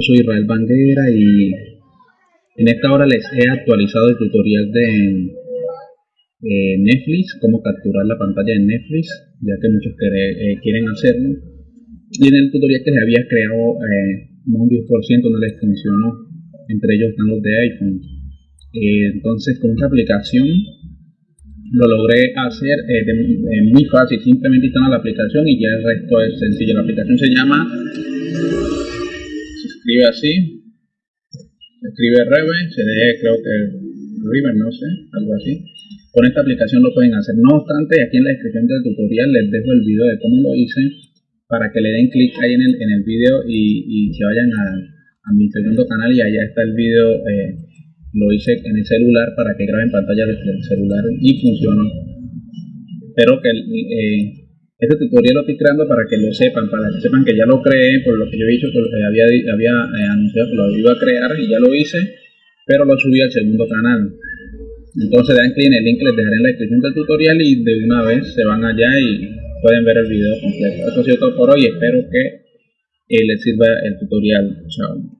soy Israel Banguera y en esta hora les he actualizado el tutorial de eh, Netflix, cómo capturar la pantalla de Netflix, ya que muchos eh, quieren hacerlo. Y en el tutorial que les había creado eh, un 10% no les funcionó, entre ellos están los de iPhone. entonces con esta aplicación lo logré hacer muy fácil, simplemente instalar la aplicación y ya el resto es sencillo. La aplicación se llama escribe así, escribe Reve, se lee creo que River, no sé, algo así. Con esta aplicación lo pueden hacer. No obstante, aquí en la descripción del tutorial les dejo el video de cómo lo hice para que le den clic ahí en el, en el video y, se vayan a, mi segundo canal y allá está el video. Eh, lo hice en el celular para que graben pantalla desde el celular y funcionó. Espero que eh, este tutorial lo estoy creando para que lo sepan, para que sepan que ya lo creé, por lo que yo he dicho que había, eh, anunciado que lo iba a crear y ya lo hice, pero lo subí al segundo canal. Entonces dan clic en el link que les dejaré en la descripción del tutorial y de una vez se van allá y pueden ver el video completo. Eso ha sido todo por hoy, espero que eh, les sirva el tutorial. Chao.